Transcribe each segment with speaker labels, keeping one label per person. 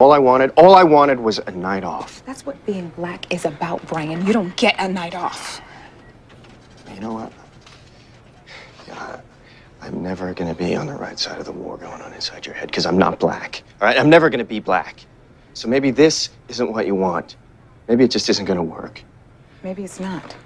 Speaker 1: All I wanted, all I wanted was a night off.
Speaker 2: That's what being black is about, Brian. You don't get a night off.
Speaker 1: You know what? Yeah, I'm never gonna be on the right side of the war going on inside your head because I'm not black. All right, I'm never gonna be black. So maybe this isn't what you want. Maybe it just isn't gonna work.
Speaker 2: Maybe it's not.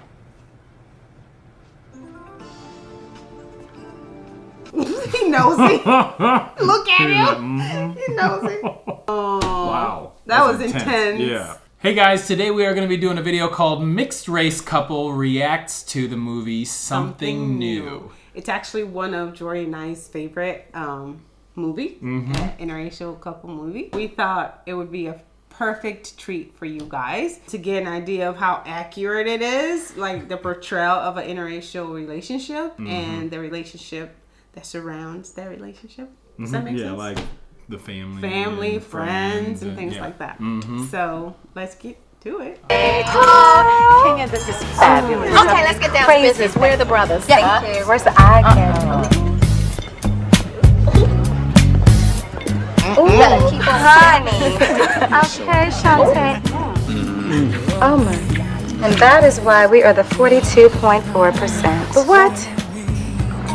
Speaker 3: he knows it. Look at him. He knows it. Oh,
Speaker 4: Wow.
Speaker 3: That was intense.
Speaker 4: Yeah. Hey guys, today we are going to be doing a video called Mixed Race Couple Reacts to the movie Something, New.
Speaker 3: It's actually one of Jory and I's favorite um, movie,
Speaker 4: Mm-hmm.
Speaker 3: uh, interracial couple movie. We thought it would be a perfect treat for you guys to get an idea of how accurate it is, like the portrayal of an interracial relationship
Speaker 4: Mm-hmm.
Speaker 3: and the relationship that surrounds their relationship. Does that make
Speaker 4: Mm-hmm. Yeah,
Speaker 3: sense?
Speaker 4: like the family.
Speaker 3: family,
Speaker 4: and
Speaker 3: friends, and things
Speaker 4: yeah.
Speaker 3: like that.
Speaker 4: Mhm.
Speaker 3: So let's get to it.
Speaker 5: Kenya, this is fabulous.
Speaker 6: Okay, let's get down to business. We're the brothers.
Speaker 5: Thank you. Where's the eye candy?
Speaker 6: You gotta keep on
Speaker 5: Honey. okay, Shantae. Oh my. And that is why we are the 42.4%. The what?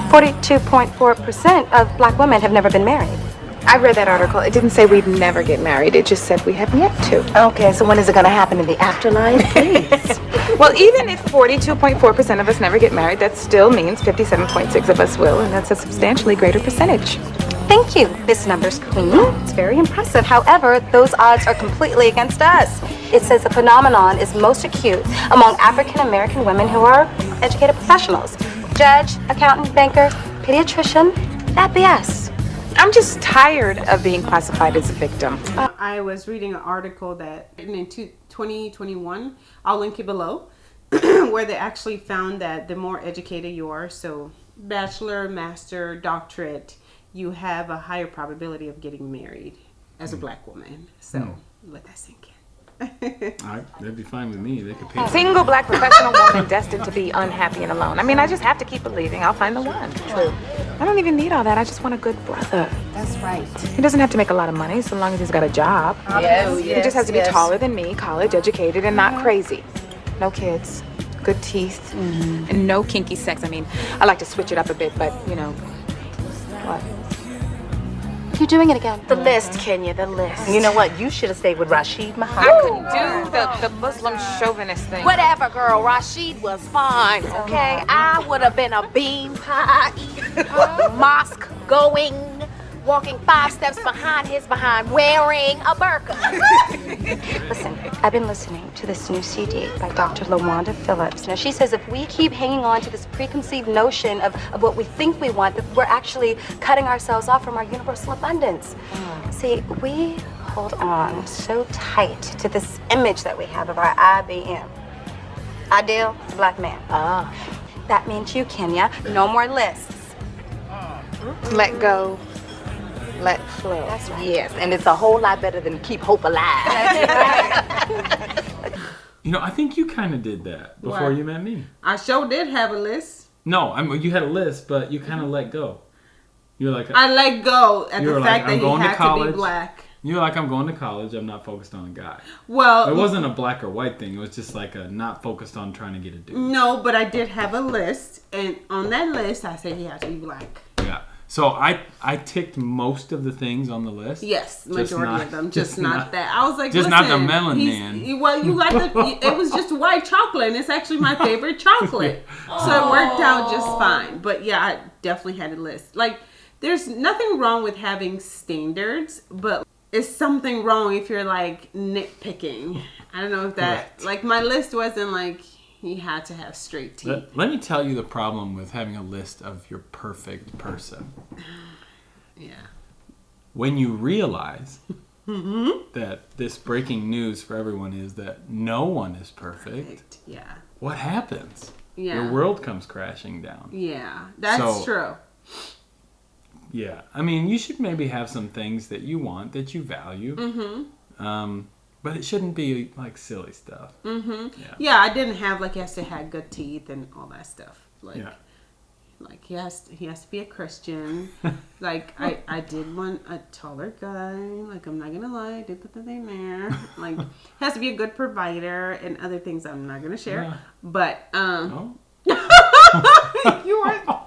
Speaker 5: 42.4% of black women have never been married.
Speaker 2: I read that article. It didn't say we'd never get married. It just said we haven't yet to.
Speaker 5: Okay, so when is it going to happen in the afterlife? Please.
Speaker 2: Well, even if 42.4% of us never get married, that still means 57.6 of us will, and that's a substantially greater percentage.
Speaker 5: Thank you, Miss Numbers Queen. It's very impressive. However, those odds are completely against us. It says the phenomenon is most acute among African American women who are educated professionals. Judge, accountant, banker, pediatrician, that BS.
Speaker 2: I'm just tired of being classified as a victim.
Speaker 3: I was reading an article that written in two- 2021, I'll link it below, where they actually found that the more educated you are, so bachelor, master, doctorate, you have a higher probability of getting married as a hmm. black woman. So hmm. let that sink in.
Speaker 4: All right, that'd be fine with me. They could pay.
Speaker 2: Single black professional woman destined to be unhappy and alone. I mean, I just have to keep believing I'll find the one. True. I don't even need all that. I just want a good brother.
Speaker 5: That's right.
Speaker 2: He doesn't have to make a lot of money so long as he's got a job.
Speaker 5: Yes,
Speaker 2: He just has to be taller than me, college educated, and not crazy. No kids, good teeth, mm-hmm. and no kinky sex. I mean, I like to switch it up a bit, but you know, what?
Speaker 5: You're doing it again.
Speaker 6: The list, Kenya, the list.
Speaker 5: You know what? You should have stayed with Rashid
Speaker 2: I couldn't do the, the Muslim chauvinist thing.
Speaker 6: Whatever, girl. Rashid was fine, okay? I would have been a bean pie mosque going, walking five steps behind his behind, wearing a burqa.
Speaker 5: Listen, I've been listening to this new CD by Dr. LaWanda Phillips. Now, she says if we keep hanging on to this preconceived notion of, of what we think we want, that we're actually cutting ourselves off from our universal abundance. See, we hold on so tight to this image that we have of our IBM. Ideal black man.
Speaker 6: Ah.
Speaker 5: That means you, Kenya. No more lists.
Speaker 2: Let go, let flow.
Speaker 5: That's right.
Speaker 6: Yes, and it's a whole lot better than keep hope alive.
Speaker 4: You know, I think you kind of did that before
Speaker 3: What?
Speaker 4: you met me.
Speaker 3: I sure did have a list.
Speaker 4: No, I mean you had a list, but you kind of let go. You're like,
Speaker 3: I let go at the fact
Speaker 4: like,
Speaker 3: that
Speaker 4: going
Speaker 3: he
Speaker 4: to
Speaker 3: had to
Speaker 4: college.
Speaker 3: be black.
Speaker 4: you're like, I'm going to college. I'm not focused on a guy.
Speaker 3: Well,
Speaker 4: It wasn't a black or white thing. It was just like a not focused on trying to get a dude.
Speaker 3: no, but I did have a list, and on that list, I said he has to be black.
Speaker 4: Yeah. So I I ticked most of the things on the list.
Speaker 3: Yes,
Speaker 4: Just
Speaker 3: majority
Speaker 4: not-
Speaker 3: of them, just,
Speaker 4: just
Speaker 3: not,
Speaker 4: not-
Speaker 3: that. I was like,
Speaker 4: just not the
Speaker 3: listen,
Speaker 4: melon man.
Speaker 3: you- Well, you got the. it was just white chocolate, and it's actually my favorite chocolate, so it worked out just oh. fine. But yeah, I definitely had a list. Like, there's nothing wrong with having standards, but it's something wrong if you're like nitpicking. I don't know if that
Speaker 4: Correct.
Speaker 3: like my list wasn't like he had to have straight teeth.
Speaker 4: Let, let me tell you the problem with having a list of your perfect person.
Speaker 3: yeah.
Speaker 4: When you realize
Speaker 3: Mm-hmm.
Speaker 4: that this breaking news for everyone is that no one is perfect,
Speaker 3: Yeah.
Speaker 4: what happens?
Speaker 3: Yeah.
Speaker 4: Your world comes crashing down.
Speaker 3: Yeah. That's
Speaker 4: So-
Speaker 3: true.
Speaker 4: Yeah. I mean, you should maybe have some things that you want, that you value. Mm-hmm. Um, but it shouldn't be like silly stuff.
Speaker 3: Mm-hmm. Yeah, I didn't have like he has to have good teeth and all that stuff. Like
Speaker 4: Yeah.
Speaker 3: Like he has he has to be a Christian. like I I did want a taller guy. Like I'm not gonna lie, I did put the thing there. Like has to be a good provider and other things I'm not gonna share.
Speaker 4: Yeah.
Speaker 3: But um
Speaker 4: Oh,
Speaker 3: you are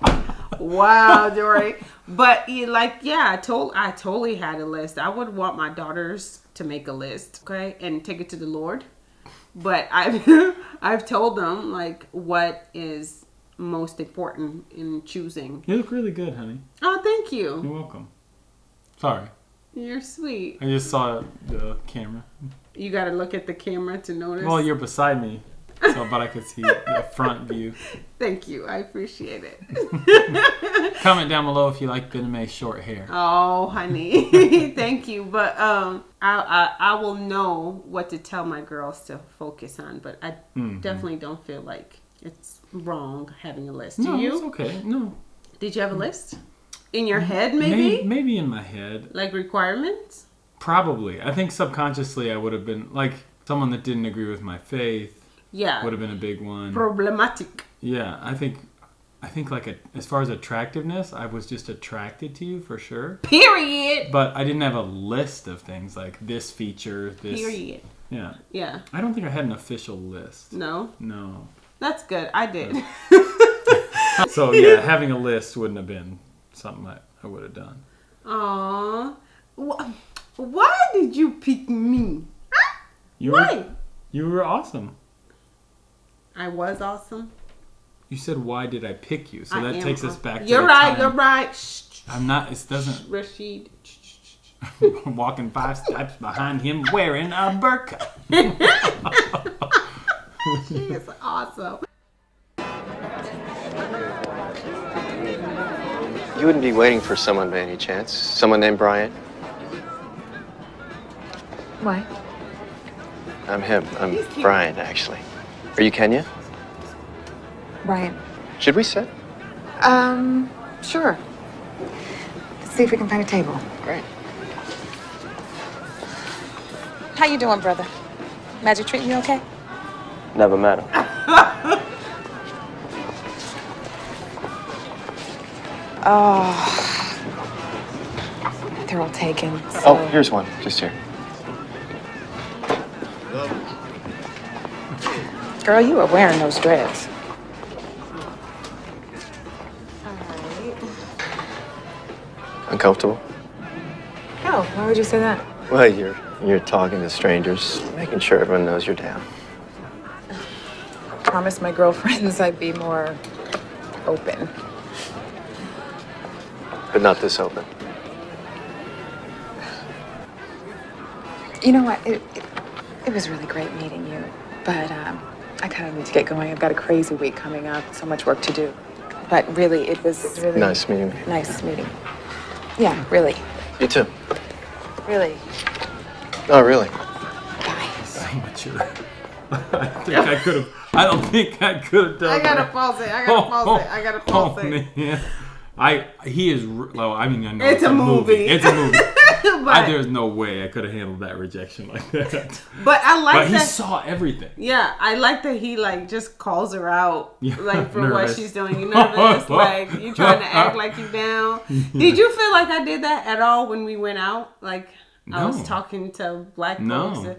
Speaker 3: wow, Dory. But you like, yeah, I told I totally had a list. I would want my daughters to make a list, okay, and take it to the Lord. But I've I've told them like what is most important in choosing.
Speaker 4: you look really good, honey.
Speaker 3: Oh, thank you.
Speaker 4: You're welcome. Sorry,
Speaker 3: You're sweet.
Speaker 4: I just saw the camera.
Speaker 3: You got to look at the camera to notice.
Speaker 4: Well, you're beside me, so but I could see the front view.
Speaker 3: Thank you. I appreciate it.
Speaker 4: Comment down below if you like Ben May's short hair.
Speaker 3: Oh, honey, thank you. But um, I, I I will know what to tell my girls to focus on. But I
Speaker 4: Mm-hmm.
Speaker 3: definitely don't feel like it's wrong having a list.
Speaker 4: no,
Speaker 3: Do you?
Speaker 4: it's okay. No,
Speaker 3: Did you have a list in your head?
Speaker 4: maybe
Speaker 3: Maybe,
Speaker 4: maybe in my head.
Speaker 3: like requirements.
Speaker 4: Probably. I think subconsciously I would have been like someone that didn't agree with my faith
Speaker 3: Yeah,
Speaker 4: would have been a big one.
Speaker 3: problematic.
Speaker 4: Yeah, I think I think like a, as far as attractiveness, I was just attracted to you for sure.
Speaker 3: Period.
Speaker 4: But I didn't have a list of things like this feature, this
Speaker 3: Period.
Speaker 4: Yeah.
Speaker 3: Yeah.
Speaker 4: I don't think I had an official list.
Speaker 3: No,
Speaker 4: No.
Speaker 3: that's good. I did.
Speaker 4: So yeah, having a list wouldn't have been something I, I would have done.
Speaker 3: Aw, why did you pick me?
Speaker 4: You were
Speaker 3: Why?
Speaker 4: you were awesome.
Speaker 3: I was awesome.
Speaker 4: You said why did I pick you? So
Speaker 3: I
Speaker 4: that
Speaker 3: am
Speaker 4: takes us back to
Speaker 3: You're
Speaker 4: the
Speaker 3: right.
Speaker 4: time-
Speaker 3: You're right. Shh,
Speaker 4: I'm not it doesn't
Speaker 3: Rashid.
Speaker 4: I'm walking five steps behind him wearing a burqa.
Speaker 3: She is awesome.
Speaker 1: You wouldn't be waiting for someone by any chance? Someone named Brian?
Speaker 2: Why?
Speaker 1: I'm him. I'm Brian, actually. Are you Kenya?
Speaker 2: Brian.
Speaker 1: Should we sit?
Speaker 2: Um, sure. Let's see if we can find a table.
Speaker 1: Great.
Speaker 2: How you doing, brother? Magic treating you okay?
Speaker 1: Never met him.
Speaker 2: Oh. They're all taken. So.
Speaker 1: Oh, here's one. Just here.
Speaker 2: Girl, you are wearing those dreads.
Speaker 1: Uncomfortable?
Speaker 2: Oh, why would you say that?
Speaker 1: Well, you're you're talking to strangers, making sure everyone knows you're down.
Speaker 2: Promised my girlfriends I'd be more open.
Speaker 1: But not this open.
Speaker 2: You know what? It, it, it was really great meeting you, but um, I kind of need to get going. I've got a crazy week coming up, so much work to do. But really, it was really
Speaker 1: Nice meeting you.
Speaker 2: Nice meeting. Yeah, really,
Speaker 1: You too.
Speaker 2: really.
Speaker 1: Oh, really?
Speaker 2: Bye.
Speaker 4: So mature. I think I could have I don't think I could have done
Speaker 3: I gotta
Speaker 4: that.
Speaker 3: pause it. I gotta pause oh, it. I gotta pause
Speaker 4: oh,
Speaker 3: it.
Speaker 4: man. I he is r- well. I mean, I know
Speaker 3: It's a movie.
Speaker 4: It's a movie. I,
Speaker 3: but,
Speaker 4: there's no way I could have handled that rejection like that.
Speaker 3: but I like
Speaker 4: But he saw everything.
Speaker 3: yeah, I like that he like just calls her out
Speaker 4: Yeah,
Speaker 3: like for what she's doing. You nervous? like you trying to act like you down. Did you feel like I did that at all when we went out? Like I was talking to black
Speaker 4: No.
Speaker 3: folks. Uh,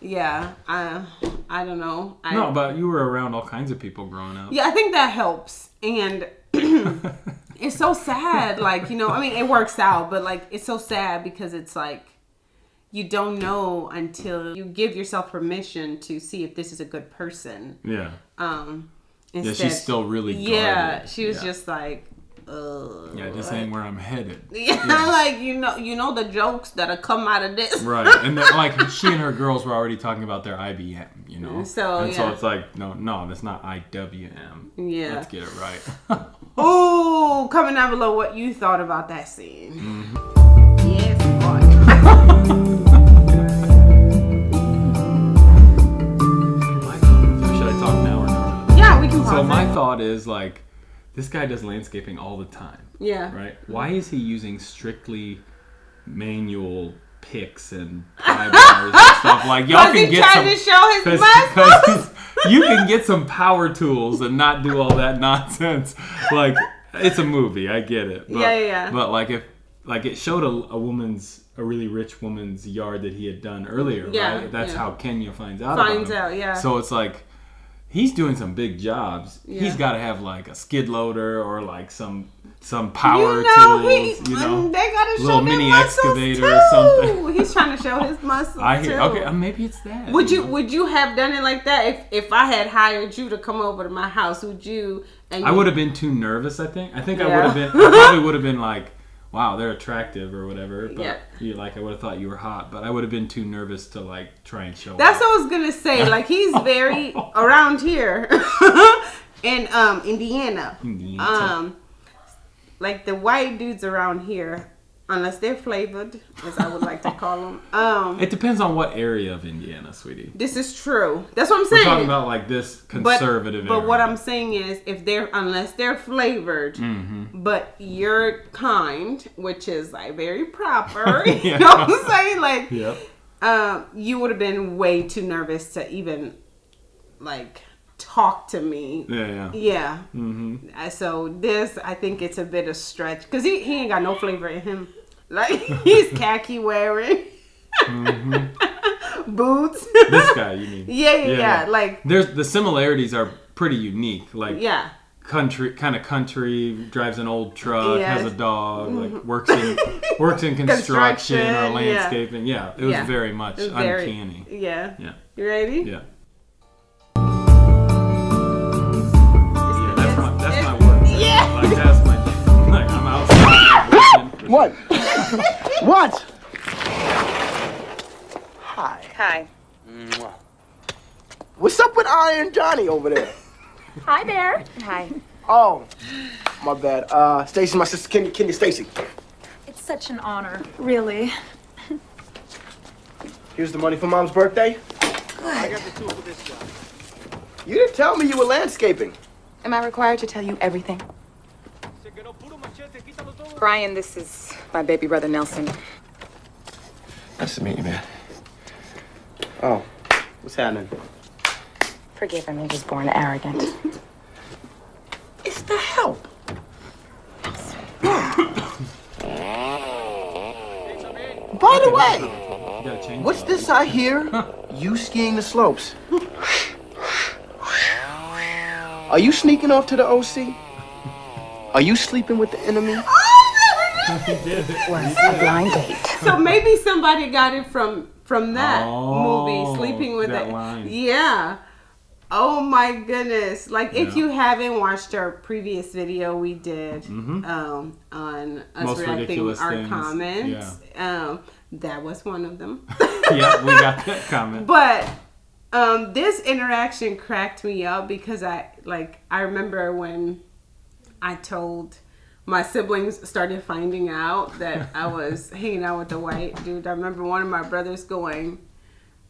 Speaker 3: yeah, I I don't know. I,
Speaker 4: No, but you were around all kinds of people growing up.
Speaker 3: Yeah, I think that helps. And it's so sad. Like, you know, I mean, it works out, but like, it's so sad because it's like, you don't know until you give yourself permission to see if this is a good person.
Speaker 4: Yeah.
Speaker 3: Um,
Speaker 4: Yeah,
Speaker 3: instead,
Speaker 4: she's still really
Speaker 3: yeah, she was
Speaker 4: Yeah.
Speaker 3: just like, Ugh.
Speaker 4: Yeah, this ain't where I'm headed.
Speaker 3: Yeah, like you know, you know the jokes that'll come out of this.
Speaker 4: Right, and then, like she and her girls were already talking about their IBM, you know.
Speaker 3: So,
Speaker 4: and so it's like, no, no, that's not IWM.
Speaker 3: Yeah.
Speaker 4: let's get it right.
Speaker 3: Ooh, comment down below what you thought about that scene.
Speaker 4: Mm-hmm.
Speaker 3: Yes, boy.
Speaker 4: Should I talk now or no?
Speaker 3: yeah, we can pause
Speaker 4: So
Speaker 3: it.
Speaker 4: my thought is like, this guy does landscaping all the time,
Speaker 3: yeah.
Speaker 4: right? Why is he using strictly manual picks and pry bars and stuff like y'all can get some
Speaker 3: to show his
Speaker 4: Cause. 'cause you can get some power tools and not do all that nonsense. Like, it's a movie. I get it. But,
Speaker 3: Yeah, yeah.
Speaker 4: But like if like it showed a, a woman's a really rich woman's yard that he had done earlier,
Speaker 3: Yeah,
Speaker 4: right? That's
Speaker 3: yeah.
Speaker 4: how Kenya finds out.
Speaker 3: Finds
Speaker 4: about him.
Speaker 3: out, yeah.
Speaker 4: So it's like he's doing some big jobs.
Speaker 3: Yeah.
Speaker 4: He's got to have like a skid loader or like some some power
Speaker 3: you know, he,
Speaker 4: tools. you know,
Speaker 3: they gotta
Speaker 4: little
Speaker 3: show
Speaker 4: mini excavator
Speaker 3: too.
Speaker 4: or something.
Speaker 3: He's trying to show his muscles
Speaker 4: I hear.
Speaker 3: too.
Speaker 4: Okay, uh, maybe it's that.
Speaker 3: Would you
Speaker 4: know?
Speaker 3: would you have done it like that if if I had hired you to come over to my house? Would you? And
Speaker 4: I
Speaker 3: you-
Speaker 4: would have been too nervous. I think. I think I would have been. I probably would have been like, "Wow, they're attractive" or whatever. But
Speaker 3: Yeah.
Speaker 4: you like, I would have thought you were hot, but I would have been too nervous to like try and show.
Speaker 3: That's
Speaker 4: off.
Speaker 3: what I was gonna say. Like he's very around here in um Indiana.
Speaker 4: Indiana.
Speaker 3: Um, like the white dudes around here, unless they're flavored, as I would like to call them. Um,
Speaker 4: It depends on what area of Indiana, sweetie.
Speaker 3: this is true. That's what I'm saying.
Speaker 4: We're talking about like this conservative.
Speaker 3: but what
Speaker 4: area.
Speaker 3: I'm saying is, if they're unless they're flavored,
Speaker 4: Mm-hmm.
Speaker 3: but you're kind, which is like very proper,
Speaker 4: Yeah.
Speaker 3: you know what I'm saying? Like,
Speaker 4: Yep.
Speaker 3: um, you would have been way too nervous to even like talk to me.
Speaker 4: Yeah, yeah.
Speaker 3: Yeah.
Speaker 4: Mm-hmm.
Speaker 3: So this, I think it's a bit of stretch because he, he ain't got no flavor in him. Like he's khaki wearing, boots.
Speaker 4: This guy, you mean?
Speaker 3: yeah, yeah, yeah, Like
Speaker 4: there's the similarities are pretty unique. Like
Speaker 3: yeah.
Speaker 4: country, kind of country, drives an old truck,
Speaker 3: Yes.
Speaker 4: has a dog, like works in works in construction,
Speaker 3: Construction,
Speaker 4: or landscaping. Yeah, it was
Speaker 3: Yeah.
Speaker 4: very much
Speaker 3: It's very-
Speaker 4: uncanny.
Speaker 3: Yeah.
Speaker 4: Yeah,
Speaker 3: You ready?
Speaker 4: yeah. Yeah,
Speaker 7: What? what? Hi.
Speaker 2: Hi.
Speaker 7: What's up with Iron Johnny over there?
Speaker 2: Hi there. Hi.
Speaker 7: Oh, my bad. Uh, Stacy, my sister, Kenya, Kenya Stacy.
Speaker 8: It's such an honor, really.
Speaker 7: Here's the money for Mom's birthday. I got the tool for this job. You didn't tell me you were landscaping.
Speaker 2: Am I required to tell you everything? Brian, this is my baby brother Nelson.
Speaker 1: Nice to meet you, man.
Speaker 7: Oh, what's happening?
Speaker 2: Forgive him, he was born arrogant.
Speaker 7: It's the help. By the way,
Speaker 4: You gotta change
Speaker 7: what's this I hear? You skiing the slopes. Are you sneaking off to the OC? Are you sleeping with the enemy?
Speaker 2: Oh, Was a blind date.
Speaker 3: So maybe somebody got it from from that
Speaker 4: Oh,
Speaker 3: movie, Sleeping with
Speaker 4: that
Speaker 3: the
Speaker 4: line.
Speaker 3: Yeah. Oh my goodness! Like if you haven't watched our previous video we did um, on us
Speaker 4: Mm-hmm. Most
Speaker 3: reacting our
Speaker 4: things.
Speaker 3: comments, um, that was one of them.
Speaker 4: yeah, we got that comment.
Speaker 3: But um, this interaction cracked me up because I like I remember when I told my siblings started finding out that I was hanging out with the white dude. I remember one of my brothers going,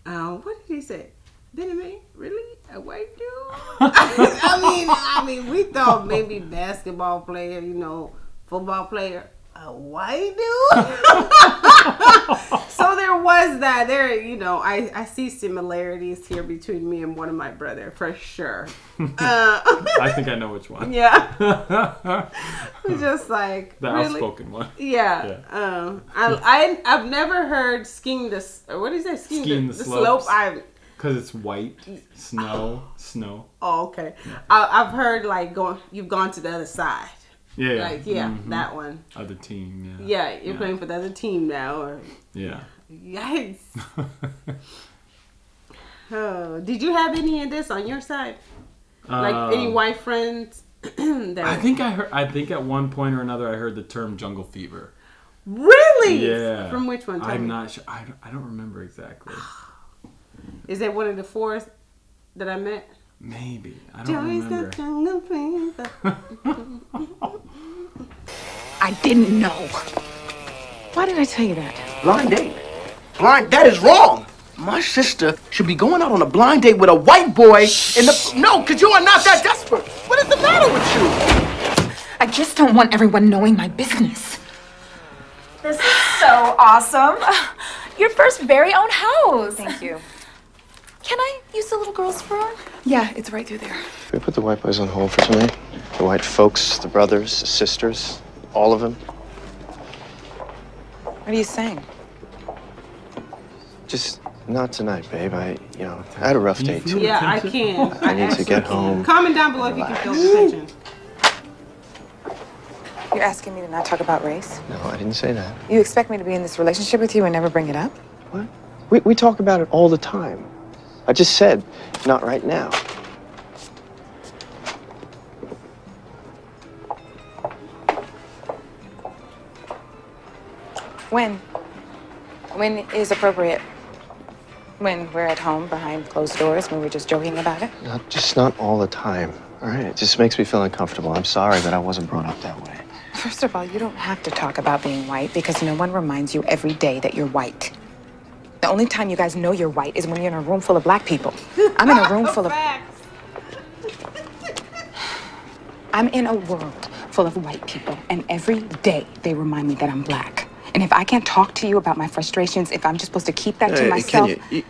Speaker 3: uh, "What did he say? Benjamin, really a white dude?" I mean, I mean, we thought maybe basketball player, you know, football player. A white dude? so there was that. There, you know, I, I see similarities here between me and one of my brother for sure. Uh,
Speaker 4: I think I know which one.
Speaker 3: yeah,
Speaker 4: the
Speaker 3: just like really.
Speaker 4: outspoken one.
Speaker 3: Yeah, um, I, I I've never heard skiing this. What is that? Skiing,
Speaker 4: Skiing
Speaker 3: the,
Speaker 4: the
Speaker 3: the slope. I
Speaker 4: Because it's white, snow, snow.
Speaker 3: oh okay. I, I've heard like going. You've gone to the other side.
Speaker 4: Yeah, yeah.
Speaker 3: Like yeah,
Speaker 4: Mhm.
Speaker 3: that one.
Speaker 4: Other team, yeah.
Speaker 3: Yeah, you're playing for the other team now. Or
Speaker 4: Yeah.
Speaker 3: yikes. Oh, did you have any of this on your side? Like any
Speaker 4: Um,
Speaker 3: white friends that
Speaker 4: I think I heard. I think at one point or another, I heard the term jungle fever.
Speaker 3: really?
Speaker 4: Yeah.
Speaker 3: From which one? Tell
Speaker 4: I'm
Speaker 3: me.
Speaker 4: not sure. I don't, I don't remember exactly.
Speaker 3: Is that one of the four that I met?
Speaker 4: Maybe I don't
Speaker 3: Joey's
Speaker 4: remember.
Speaker 3: the jungle fever.
Speaker 2: I didn't know. Why did I tell you that?
Speaker 7: Blind date. Blind. That is wrong. My sister should be going out on a blind date with a white boy in the. No, because you are not that desperate. What is the matter with you?
Speaker 2: I just don't want everyone knowing my business.
Speaker 8: This is so awesome. Your first very own house.
Speaker 2: Thank you.
Speaker 8: Can I use the little girl's room?
Speaker 2: Yeah, it's right through there.
Speaker 1: Can we put the white boys on hold for tonight? The white folks, the brothers, the sisters, all of them.
Speaker 2: What are you saying?
Speaker 1: Just not tonight, babe. I, you know, I had a rough day too.
Speaker 3: Yeah, I
Speaker 4: Attention?
Speaker 3: can.
Speaker 1: I need to get home.
Speaker 3: Comment down below if you can feel the tension.
Speaker 2: You're asking me to not talk about race?
Speaker 1: No, I didn't say that.
Speaker 2: You expect me to be in this relationship with you and never bring it up?
Speaker 1: What? We, we talk about it all the time. I just said, not right now.
Speaker 2: When? When is appropriate? When we're at home behind closed doors, when we're just joking about it?
Speaker 1: Not, just not all the time. All right? It just makes me feel uncomfortable. I'm sorry that I wasn't brought up that way.
Speaker 2: First of all, you don't have to talk about being white because no one reminds you every day that you're white. The only time you guys know you're white is when you're in a room full of black people. I'm in a room full of. I'm in a world full of white people, and every day they remind me that I'm black. And if I can't talk to you about my frustrations, if I'm just supposed to keep that to
Speaker 1: Hey,
Speaker 2: myself,
Speaker 1: Kenya, you,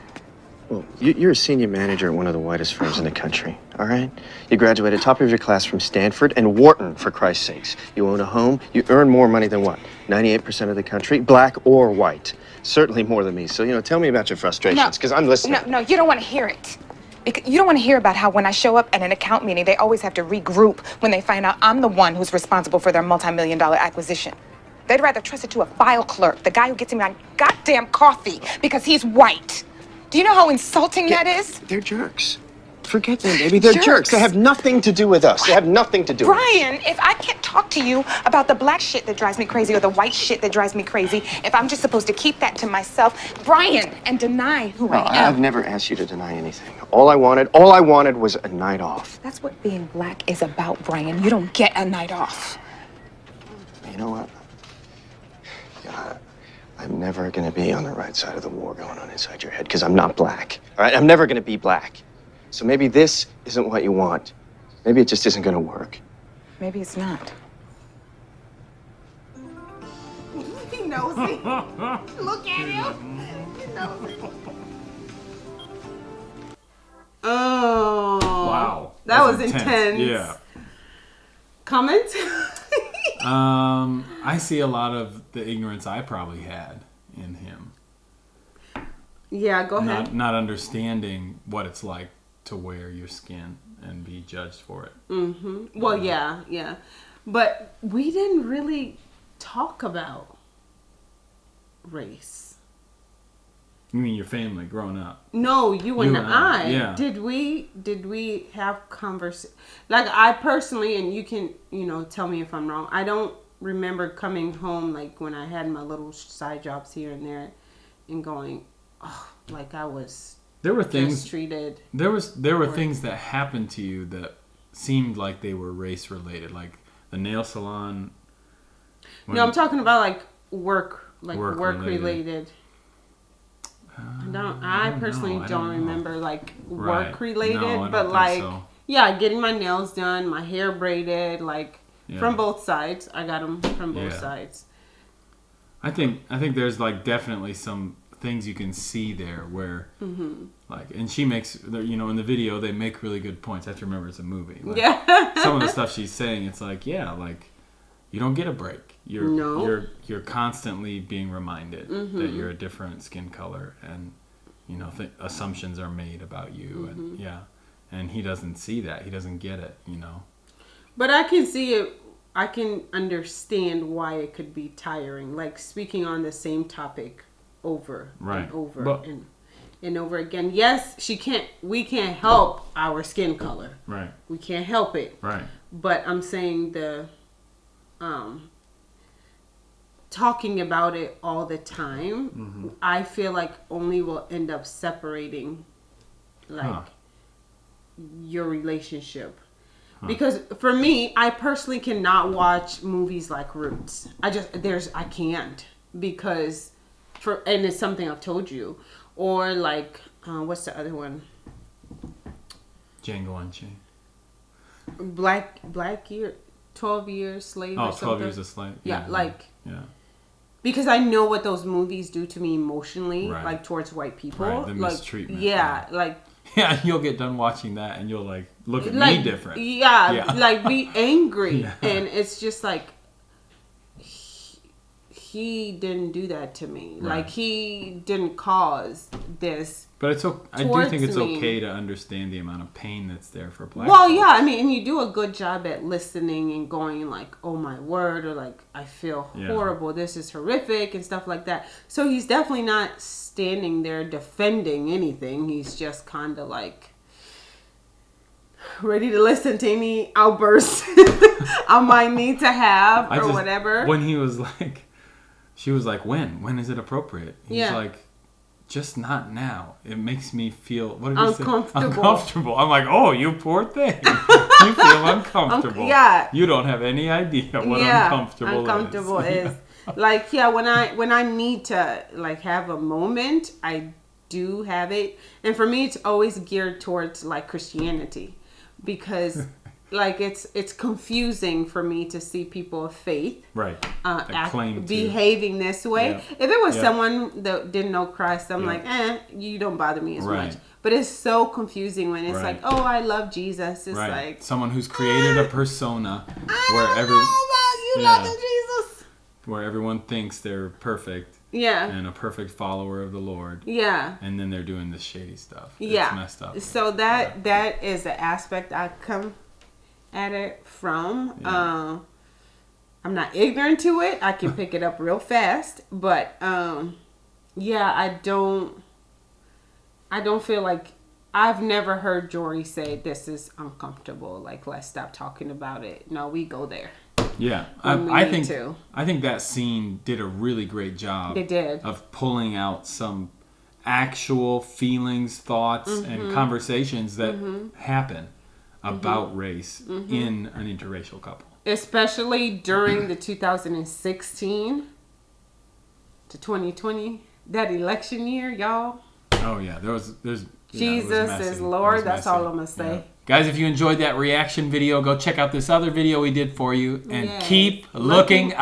Speaker 1: well, you, you're a senior manager at one of the whitest firms in the country, all right? You graduated top of your class from Stanford and Wharton, for Christ's sakes. You own a home. You earn more money than what? 98% of the country, black or white. Certainly more than me. So, you know, tell me about your frustrations, because I'm listening.
Speaker 2: No, no, you don't want to hear it. You don't want to hear about how when I show up at an account meeting, they always have to regroup when they find out I'm the one who's responsible for their multi-million dollar acquisition. They'd rather trust it to a file clerk, the guy who gets me my goddamn coffee because he's white. Do you know how insulting that is?
Speaker 1: They're jerks. Forget them, baby. They're jerks.
Speaker 2: Jerks.
Speaker 1: They have nothing to do with us. They have nothing to do with us.
Speaker 2: Brian, if I can't talk to you about the black shit that drives me crazy or the white shit that drives me crazy, if I'm just supposed to keep that to myself, Brian, and deny who
Speaker 1: No,
Speaker 2: I am.
Speaker 1: I've never asked you to deny anything. All I wanted, all I wanted was a night off.
Speaker 2: That's what being black is about, Brian. You don't get a night off.
Speaker 1: You know what? Yeah, I'm never gonna be on the right side of the war going on inside your head because I'm not black. All right, I'm never gonna be black. So maybe this isn't what you want. Maybe it just isn't gonna work.
Speaker 2: Maybe it's not.
Speaker 3: He knows it. Look at him. He knows it. Oh.
Speaker 4: Wow.
Speaker 3: That
Speaker 4: That's
Speaker 3: was intense.
Speaker 4: Yeah.
Speaker 3: Comment?
Speaker 4: Um, I see a lot of the ignorance I probably had in him.
Speaker 3: yeah, go ahead.
Speaker 4: Not not understanding what it's like to wear your skin and be judged for it. Mm-hmm.
Speaker 3: Well, yeah, yeah. But we didn't really talk about race.
Speaker 4: You mean your family growing up?
Speaker 3: No, you and,
Speaker 4: You and I,
Speaker 3: I.
Speaker 4: yeah.
Speaker 3: Did we did we have convers like I personally and you can, you know, tell me if I'm wrong. I don't remember coming home like when I had my little side jobs here and there and going, oh, like I was
Speaker 4: There were things
Speaker 3: treated.
Speaker 4: There was there were things that happened to you that seemed like they were race related, like the nail salon.
Speaker 3: No, I'm talking about like work, like
Speaker 4: Work
Speaker 3: work,
Speaker 4: related.
Speaker 3: related. I don't. I,
Speaker 4: don't
Speaker 3: personally
Speaker 4: know, I
Speaker 3: don't,
Speaker 4: don't
Speaker 3: remember like
Speaker 4: Right.
Speaker 3: work related,
Speaker 4: No,
Speaker 3: but like
Speaker 4: so.
Speaker 3: yeah, getting my nails done, my hair braided, like
Speaker 4: Yeah.
Speaker 3: from both sides. I got them from both
Speaker 4: Yeah.
Speaker 3: sides.
Speaker 4: I think I think there's like definitely some things you can see there where
Speaker 3: Mm-hmm.
Speaker 4: like and she makes there- you know in the video they make really good points. I have to remember it's a movie. Like,
Speaker 3: Yeah.
Speaker 4: some of the stuff she's saying, it's like yeah, like you don't get a break. You're
Speaker 3: No.
Speaker 4: you're you're constantly being reminded
Speaker 3: Mm-hmm.
Speaker 4: that you're a different skin color and you know th- assumptions are made about you
Speaker 3: Mm-hmm.
Speaker 4: and yeah. And he doesn't see that. He doesn't get it, you know.
Speaker 3: But I can see it. I can understand why it could be tiring. Like speaking on the same topic over
Speaker 4: Right.
Speaker 3: and over
Speaker 4: But-
Speaker 3: and and over again. Yes, she can't. We can't help our skin color.
Speaker 4: Right.
Speaker 3: We can't help it.
Speaker 4: Right.
Speaker 3: but I'm saying the um talking about it all the time
Speaker 4: Mm-hmm.
Speaker 3: I feel like only will end up separating like
Speaker 4: Huh.
Speaker 3: your relationship because for me I personally cannot watch movies like Roots I just there's I can't because for and it's something I've told you or like uh, what's the other one
Speaker 4: Django Unchained.
Speaker 3: Black Black Year, Twelve Years Slave.
Speaker 4: Oh,
Speaker 3: or
Speaker 4: 12
Speaker 3: something.
Speaker 4: Years a Slave.
Speaker 3: Yeah, like
Speaker 4: Yeah.
Speaker 3: because I know what those movies do to me emotionally,
Speaker 4: Right.
Speaker 3: like towards white people.
Speaker 4: Right, the
Speaker 3: like,
Speaker 4: mistreatment,
Speaker 3: Yeah, like
Speaker 4: Yeah, you'll get done watching that and you'll like look at
Speaker 3: like
Speaker 4: me different.
Speaker 3: Yeah,
Speaker 4: Yeah.
Speaker 3: like be angry,
Speaker 4: Yeah.
Speaker 3: and it's just like he didn't do that to me.
Speaker 4: Right.
Speaker 3: Like he didn't cause this.
Speaker 4: But it's okay. I do think it's
Speaker 3: me.
Speaker 4: okay to understand the amount of pain that's there for black.
Speaker 3: Well,
Speaker 4: folks.
Speaker 3: yeah, I mean, and you do a good job at listening and going like, "Oh my word," or like, "I feel
Speaker 4: Yeah.
Speaker 3: horrible. This is horrific," and stuff like that. So he's definitely not standing there defending anything. He's just kind of like ready to listen to any outbursts I might need to have
Speaker 4: I
Speaker 3: or
Speaker 4: just-
Speaker 3: whatever.
Speaker 4: When he was like, she was like, "When? When is it appropriate?" He's
Speaker 3: Yeah.
Speaker 4: like, "Just not now. It makes me feel what did he say?
Speaker 3: Uncomfortable.
Speaker 4: Uncomfortable." I'm like, "Oh, you poor thing. you feel uncomfortable.
Speaker 3: yeah.
Speaker 4: You don't have any idea what uncomfortable,
Speaker 3: uncomfortable
Speaker 4: is."
Speaker 3: is. like yeah when i when i need to like have a moment i do have it and for me it's always geared towards like christianity because like it's it's confusing for me to see people of faith
Speaker 4: right.
Speaker 3: uh, act,
Speaker 4: to-
Speaker 3: behaving this way.
Speaker 4: Yeah.
Speaker 3: If it was
Speaker 4: Yeah.
Speaker 3: someone that didn't know Christ, I'm
Speaker 4: Yeah.
Speaker 3: like, eh, you don't bother me as
Speaker 4: Right.
Speaker 3: much. But it's so confusing when it's
Speaker 4: Right.
Speaker 3: like, oh, I love Jesus. It's
Speaker 4: Right.
Speaker 3: like,
Speaker 4: Someone who's created a persona
Speaker 3: I
Speaker 4: where every
Speaker 3: you
Speaker 4: Yeah.
Speaker 3: loving Jesus.
Speaker 4: where everyone thinks they're perfect
Speaker 3: Yeah.
Speaker 4: and a perfect follower of the Lord,
Speaker 3: Yeah.
Speaker 4: and then they're doing this shady stuff.
Speaker 3: yeah.
Speaker 4: It's messed up.
Speaker 3: So that that is the aspect I come at it from.
Speaker 4: Yeah.
Speaker 3: Um, I'm not ignorant to it. I can pick it up real fast, but um, yeah, I don't. I don't feel like I've never heard Jory say this is uncomfortable. Like let's stop talking about it. No, we go there.
Speaker 4: Yeah, I, I think
Speaker 3: to.
Speaker 4: I think that scene did a really great job.
Speaker 3: They did.
Speaker 4: of pulling out some actual feelings, thoughts,
Speaker 3: Mm-hmm.
Speaker 4: and conversations that happen about
Speaker 3: Mm-hmm.
Speaker 4: race in an interracial couple.
Speaker 3: especially during the 2016 to 2020 that election year, y'all.
Speaker 4: Oh yeah, there was there's yeah, was
Speaker 3: Jesus is Lord. That's all I'm gonna say.
Speaker 4: Yeah. Guys, if you enjoyed that reaction video, go check out this other video we did for you and
Speaker 3: Yay.
Speaker 4: keep looking, up.